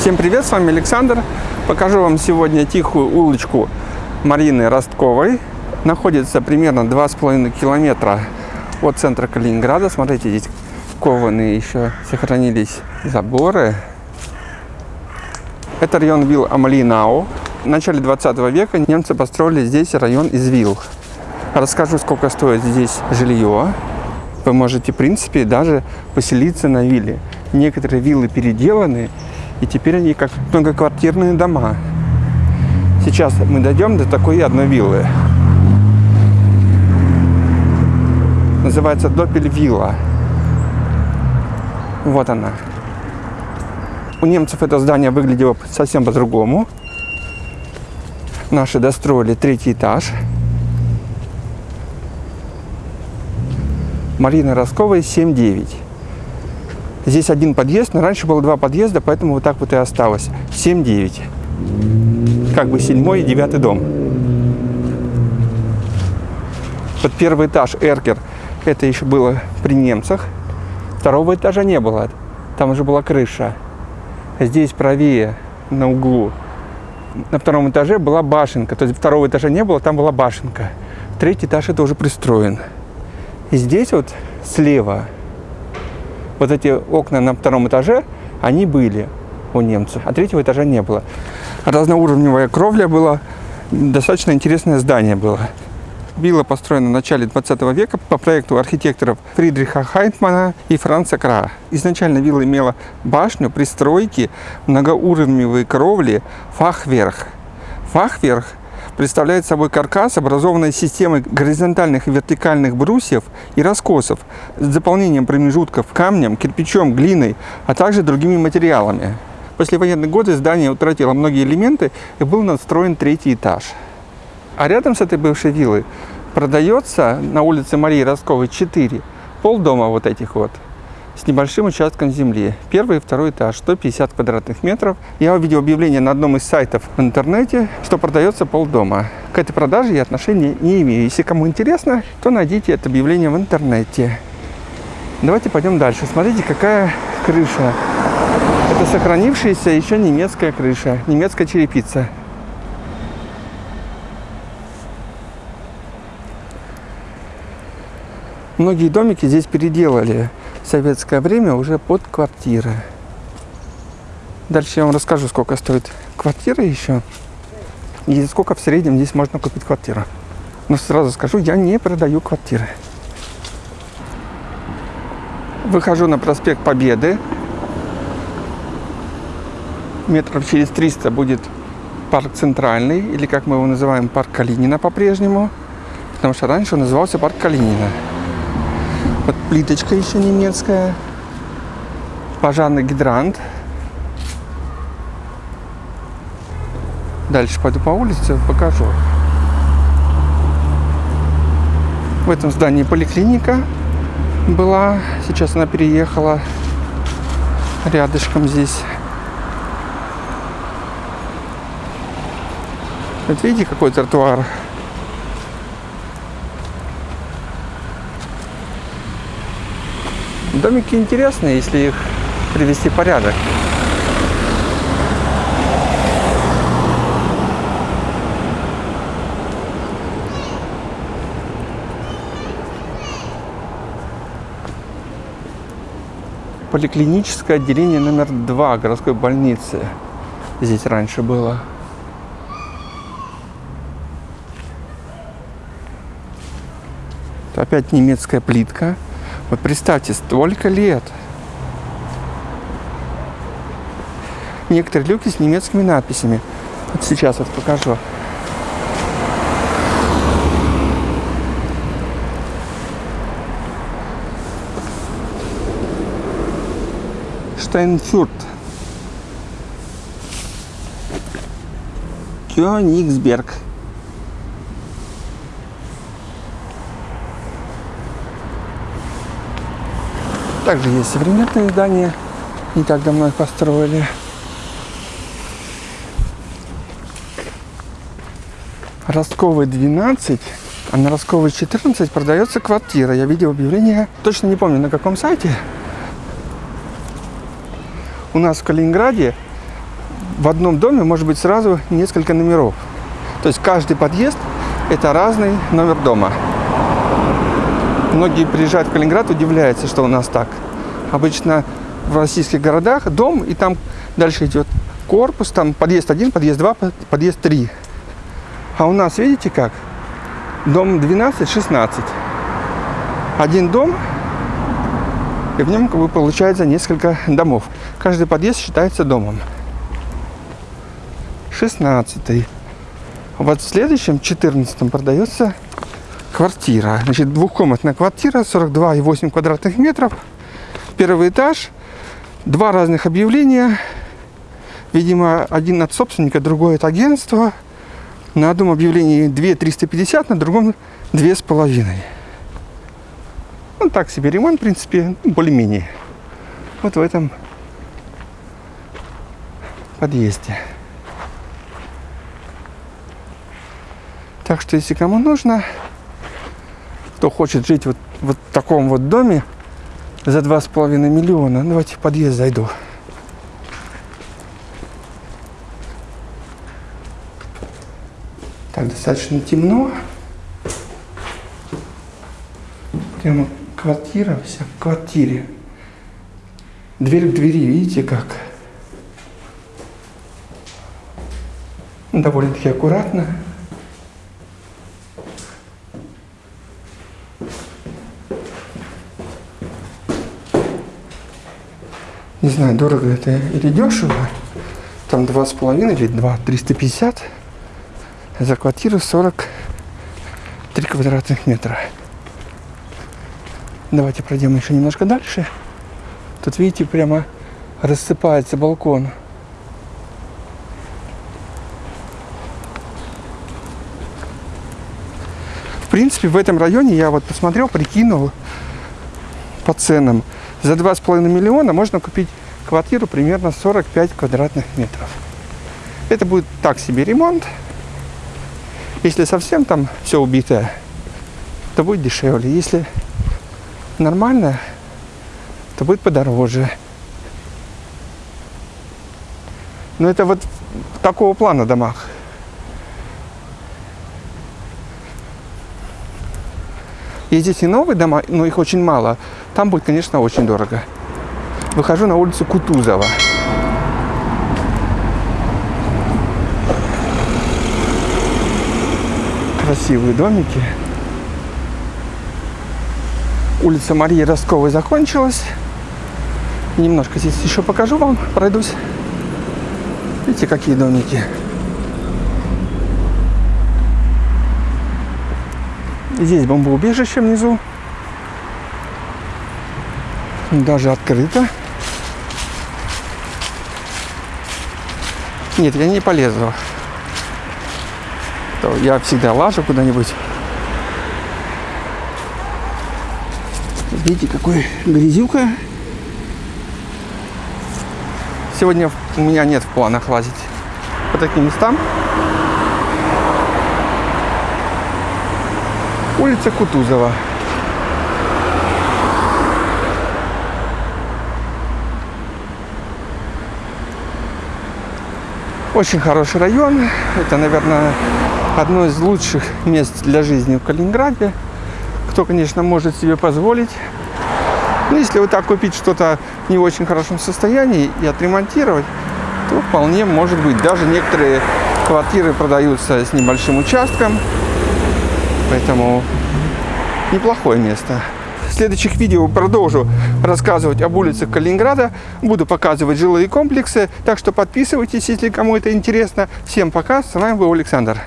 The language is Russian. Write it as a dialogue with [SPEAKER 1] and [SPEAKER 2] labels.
[SPEAKER 1] Всем привет, с вами Александр. Покажу вам сегодня тихую улочку Марины Ростковой. Находится примерно 2,5 километра от центра Калининграда. Смотрите, здесь кованые еще сохранились заборы. Это район вилл Амалинау. В начале 20 века немцы построили здесь район из вилл. Расскажу, сколько стоит здесь жилье. Вы можете, в принципе, даже поселиться на вилле. Некоторые виллы переделаны, и теперь они как многоквартирные дома. Сейчас мы дойдем до такой одной виллы. Называется Допель-вилла. Вот она. У немцев это здание выглядело совсем по-другому. Наши достроили третий этаж. Марина Росковой, 7-9. Здесь один подъезд, но раньше было два подъезда, поэтому вот так вот и осталось. 7-9. Как бы седьмой и девятый дом. Вот первый этаж, Эркер, это еще было при немцах. Второго этажа не было, там уже была крыша. Здесь правее, на углу, на втором этаже была башенка. То есть второго этажа не было, там была башенка. Третий этаж это уже пристроен. И здесь вот слева, вот эти окна на втором этаже, они были у немцев, а третьего этажа не было. Разноуровневая кровля была, достаточно интересное здание было. Вилла построена в начале 20 века по проекту архитекторов Фридриха Хайнтмана и Франца Кра. Изначально вилла имела башню, пристройки, многоуровневые кровли, фахверх. Фахверх представляет собой каркас, образованный системой горизонтальных и вертикальных брусьев и раскосов с заполнением промежутков камнем, кирпичом, глиной, а также другими материалами. После военных годы здание утратило многие элементы и был надстроен третий этаж. А рядом с этой бывшей виллой продается на улице Марии Росковой 4 полдома вот этих вот с небольшим участком земли. Первый и второй этаж, 150 квадратных метров. Я увидел объявление на одном из сайтов в интернете, что продается полдома. К этой продаже я отношения не имею. Если кому интересно, то найдите это объявление в интернете. Давайте пойдем дальше. Смотрите, какая крыша. Это сохранившаяся еще немецкая крыша, немецкая черепица. Многие домики здесь переделали советское время уже под квартиры. Дальше я вам расскажу, сколько стоит квартира еще и сколько в среднем здесь можно купить квартиру. Но сразу скажу, я не продаю квартиры. Выхожу на проспект Победы. Метров через 300 будет парк Центральный, или как мы его называем, парк Калинина по-прежнему. Потому что раньше он назывался парк Калинина. Плиточка еще немецкая. Пожарный гидрант. Дальше пойду по улице, покажу. В этом здании поликлиника была. Сейчас она переехала рядышком здесь. Вот видите, какой тротуар Домики интересные, если их привести в порядок. Поликлиническое отделение номер два городской больницы здесь раньше было. Опять немецкая плитка. Вот представьте, столько лет. Некоторые люки с немецкими надписями. Вот сейчас вот покажу. Штайнфюрт. Кёнигсберг. Также есть современные здания, не так давно их построили. Ростковый 12, а на Ростковой 14 продается квартира. Я видел объявление, точно не помню на каком сайте. У нас в Калининграде в одном доме может быть сразу несколько номеров. То есть каждый подъезд – это разный номер дома. Многие приезжают в Калининград, удивляются, что у нас так. Обычно в российских городах дом, и там дальше идет корпус, там подъезд 1, подъезд 2, подъезд 3. А у нас, видите как? Дом 12, 16. Один дом, и в нем как бы получается несколько домов. Каждый подъезд считается домом. 16. Вот в следующем, 14 продается квартира. Значит, двухкомнатная квартира, 42,8 квадратных метров. Первый этаж, два разных объявления. Видимо, один от собственника, другой от агентства. На одном объявлении 2 350, на другом 2,5. Ну, так себе ремонт, в принципе, более-менее. Вот в этом подъезде. Так что, если кому нужно, кто хочет жить вот, вот в таком вот доме за 2,5 миллиона, давайте в подъезд зайду. Так, достаточно темно. Прямо квартира вся в квартире. Дверь к двери, видите как? Довольно-таки аккуратно. Не знаю, дорого это или дешево. Там два с половиной или два триста пятьдесят. За квартиру 43 квадратных метра. Давайте пройдем еще немножко дальше. Тут, видите, прямо рассыпается балкон. В принципе, в этом районе я вот посмотрел, прикинул по ценам. За 2,5 миллиона можно купить квартиру примерно 45 квадратных метров. Это будет так себе ремонт. Если совсем там все убитое, то будет дешевле. Если нормально, то будет подороже. Но это вот такого плана домах. Есть здесь и новые дома, но их очень мало. Там будет, конечно, очень дорого. Выхожу на улицу Кутузова. Красивые домики. Улица Марии Ростковой закончилась. Немножко здесь еще покажу вам, пройдусь. Видите, какие домики. Здесь бомбоубежище внизу. Даже открыто. Нет, я не полезу. Я всегда лажу куда-нибудь. Видите, какой грязюка. Сегодня у меня нет в планах лазить по таким местам. Улица Кутузова. Очень хороший район. Это, наверное, одно из лучших мест для жизни в Калининграде. Кто, конечно, может себе позволить. Но если вот так купить что-то не в очень хорошем состоянии и отремонтировать, то вполне может быть. Даже некоторые квартиры продаются с небольшим участком. Поэтому неплохое место. В следующих видео продолжу рассказывать об улицах Калининграда. Буду показывать жилые комплексы. Так что подписывайтесь, если кому это интересно. Всем пока. С вами был Александр.